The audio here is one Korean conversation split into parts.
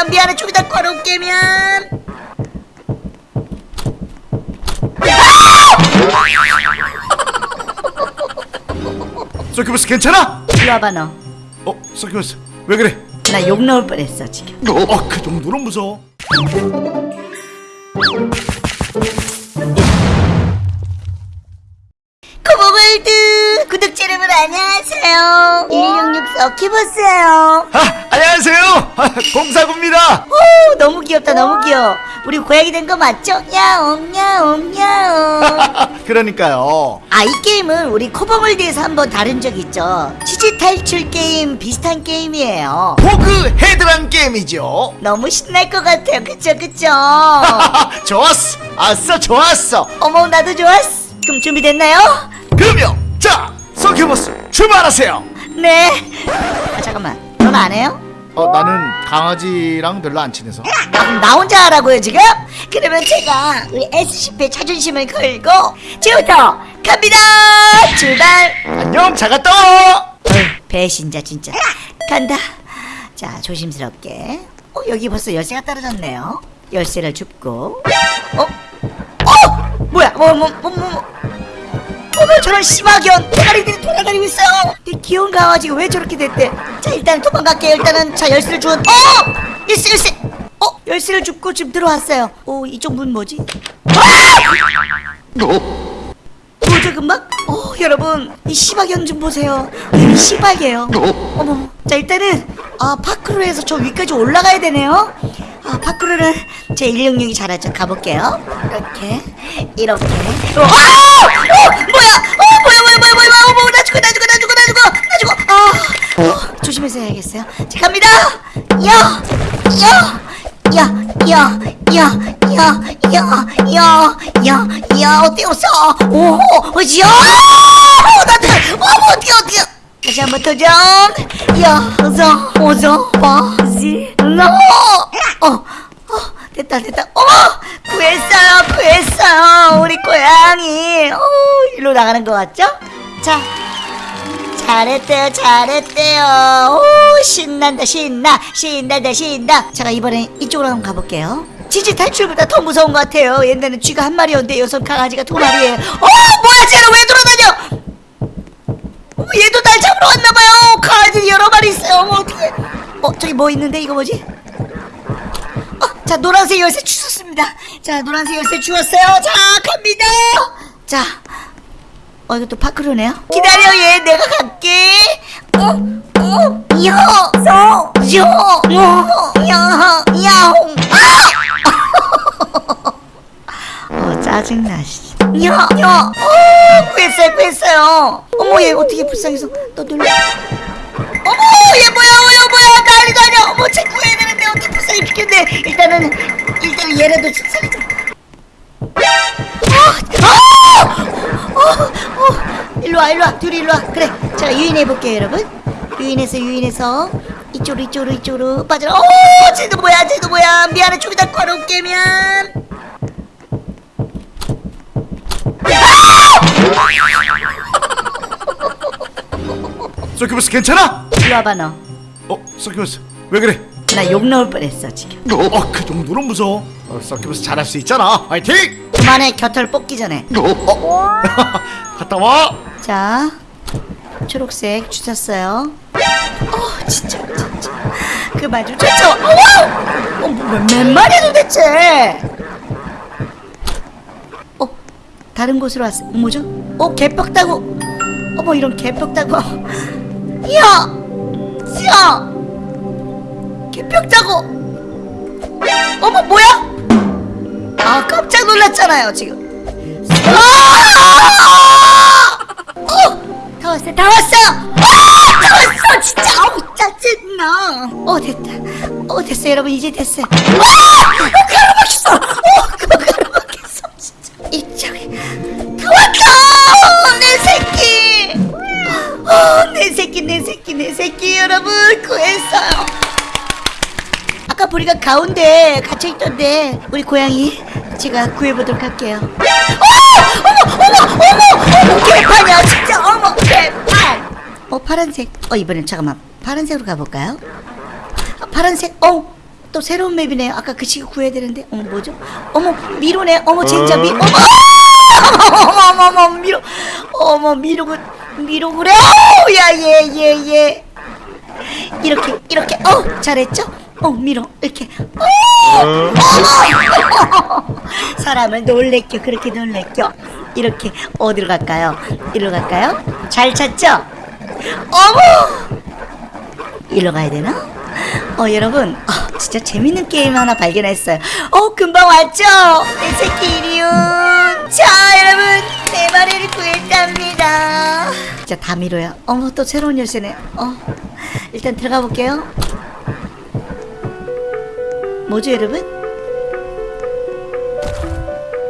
뭐야 미안해. 좀 이따 걸어 깨면 서큐버스 괜찮아? 이리 와봐 너. 나어 서큐버스. 왜 그래? 욕 나올 뻔했어 지금. 어그 정도는 무서워. 코보월드 구독자 여러분 안녕하세요. 166 서키버스예요. 아 안녕하세요 아, 공사구입니다. 오 너무 귀엽다 너무 귀여워. 우리 고양이 된 거 맞죠? 야옹 야옹 야옹. 그러니까요. 아 이 게임은 우리 코보월드에서 한번 다룬 적 있죠? 치즈 탈출 게임 비슷한 게임이에요. 호그 헤드란 게임이죠. 너무 신날 것 같아요. 그쵸 그쵸? 좋았어. 아싸 좋았어. 어머 나도 좋았어. 그럼 준비됐나요? 그러면 자 서큐버스 출발하세요. 네. 아, 잠깐만. 넌안 해요? 어 나는 강아지랑 별로 안 친해서. 아, 그럼 나 혼자 하라고요 지금? 그러면 제가 우리 SCP의 자존심을 걸고 지금부터 갑니다! 출발! 안녕 어 어휴, 배신자 진짜. 간다. 자 조심스럽게. 어 여기 벌써 열쇠가 떨어졌네요. 열쇠를 줍고. 어? 어? 뭐야? 뭐 뭐 뭐 뭐 저런 심하견 대가리들이 돌아다니고 있어요? 이 귀여운 강아지가 왜 저렇게 됐대? 자 일단 도망갈게요. 일단은 자 열쇠를 주운 어! 열쇠 열쇠! 어? 열쇠를 줍고 지금 들어왔어요. 오 이쪽 문 뭐지? 뭐죠 금방? 어 여러분 이 시바견 좀 보세요. 이 시바게요. 어머 자 일단은 아 파크로에서 저 위까지 올라가야 되네요 아 파크로는 제 166이 잘하죠 가볼게요 이렇게 이렇게 어, 아! 어 뭐야 어 뭐야 뭐야 뭐야 뭐야 어, 뭐나 죽어 나 죽어 나 죽어 나 죽어 나 죽어 아 어, 조심해서 해야겠어요 자 갑니다 야 야 야, 야, 야, 야, 야, 야, 야, 야, 어때 없어? 오, 어지야, 나도, 어머, 어떻게, 어떻게? 다시 한번 도전. 야, 어서, 어서, 바 지, 너, 어, 어, 됐다, 됐다. 어머, 구했어요, 구했어요, 우리 고양이. 어, 일로 나가는 것 같죠? 자. 잘했대요 잘했대요. 오 신난다 신나 신난다 신나. 제가 이번엔 이쪽으로 한번 가볼게요. 치즈 탈출보다 더 무서운 것 같아요. 옛날엔 쥐가 한 마리였는데 여섯 강아지가 두 마리예요 어 뭐야 쟤는 왜 돌아다녀? 어머 얘도 날 잡으러 왔나봐요. 강아지 여러 마리 있어요. 어머 어떡해. 어 저기 뭐 있는데? 이거 뭐지? 어, 자 노란색 열쇠 주셨습니다. 자 노란색 열쇠 주었어요. 자 갑니다. 자 어 이거 또 파크로네요. 기다려 얘 내가 갈게. 어어 야서 야야 야홍. 어 짜증나 씨 야 야 어 구했어요 구했어요. 어머 얘 어떻게 불쌍해서 떠들려. 어머 얘 뭐야 뭐야 뭐야. 난리 나냐. 어머 쟤 구해 어떻게 불쌍히 죽겠네. 일단은 일단은 얘라도 좀 살려줘. 어, 어, 일로와 일로와. 둘이 일로와. 그래 제가 유인해볼게요 여러분. 유인해서 유인해서. 이쪽으로 이쪽으로 이쪽으로 빠져라. 어 쟤도 뭐야 쟤도 뭐야. 미안해 좀 이따 걸어올게면 서큐버스 괜찮아? 일로 와봐 너. 나어 서큐버스. 왜 그래? 욕 나올 뻔했어 지금. 어그 정도는 무서워 어, 서큐버스 잘할 수 있잖아. 화이팅! 그만해 곁을 뽑기 전에. 어? 갔다 와. 자 초록색 주셨어요. 어 진짜 진짜. 그만 좀 쫓아 어머 어몇 마리야 도대체? 어 다른 곳으로 왔어. 뭐죠? 어 개벽 따고 어머 이런 개벽 따고 야야 따고. 어머 뭐야? 아 깜짝 놀랐잖아요 지금. 아! 어! 다 왔어요 다 왔어요. 아! 다 왔어 진짜. 아우 짜증나. 어 됐다. 어 됐어요 여러분. 이제 됐어요. 아! 내 새끼 여러분. 구했어요 아까 보니까 가운데 갇혀있던데 우리 고양이 제가 구해보도록 할게요 어머 어머 어머 어머 개판이야 진짜 어머 개판 어 파란색 어 이번엔 잠깐만 파란색으로 가볼까요 아, 파란색 어또 새로운 맵이네요. 아까 그 친구 구해야 되는데. 어머, 뭐죠? 어머, 미로네. 어머, 젠자 미. 어머! 어머, 어머, 어머, 미로. 어머, 미로군. 미로 그래. 어, 야, 얘, 얘, 얘. 이렇게, 이렇게. 어, 잘했죠? 어, 미로. 이렇게. 어! 사람을 놀래켜. 그렇게 놀래켜. 이렇게. 어디로 갈까요? 이리로 갈까요? 잘 찾죠? 어머! 이리로 가야 되나? 어 여러분 어, 진짜 재밌는 게임 하나 발견했어요 어 금방 왔죠? 내 새끼 이리온 자 여러분 네 마리를 구했답니다 진짜 다 미로야 어머 또 새로운 열쇠네 어 일단 들어가 볼게요 뭐죠 여러분?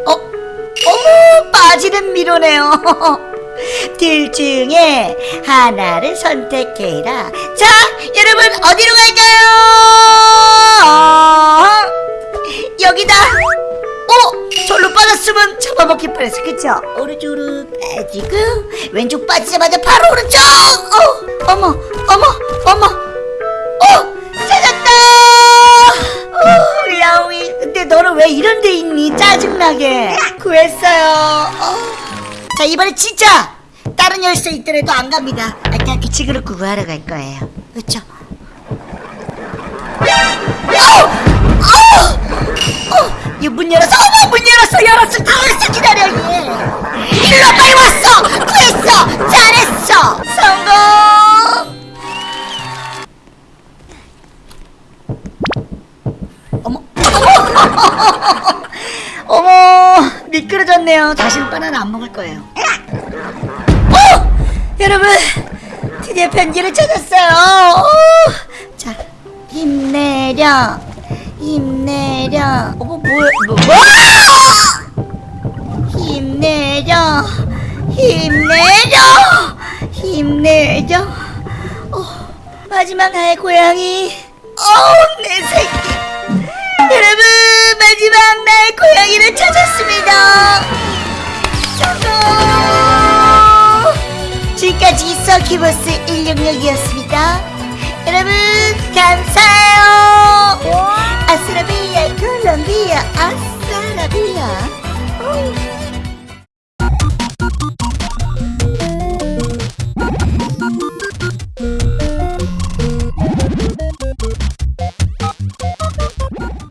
어? 어머 빠지는 미로네요 둘 중에 하나를 선택해라. 자, 여러분 어디로 갈까요? 여기다. 어, 절로 빠졌으면 잡아먹힐 뻔했어, 그쵸? 오른쪽으로 빠지고 왼쪽 빠지자마자 바로 오른쪽. 어, 어머, 어머, 어머. 근데 너는 왜 이런 데 있니? 짜증나게. 구했어요. 어. 자 이번에 진짜 다른 열쇠 있더라도 안 갑니다. 일단 그 친구를 구하러 갈 거예요. 그렇죠? 이문 열었어. 어머 문 미끄러졌네요. 다시는 바나나 안 먹을 거예요. 어! 여러분 드디어 편지를 찾았어요. 어! 자 힘내려 힘내려. 어머 뭐야 뭐, 뭐? 힘내려 힘내려 힘내려. 어, 마지막 나의 고양이. 어내 새끼. 키보스 166이었습니다. 여러분 감사해요. 아스라비아 콜롬비아 아스라비아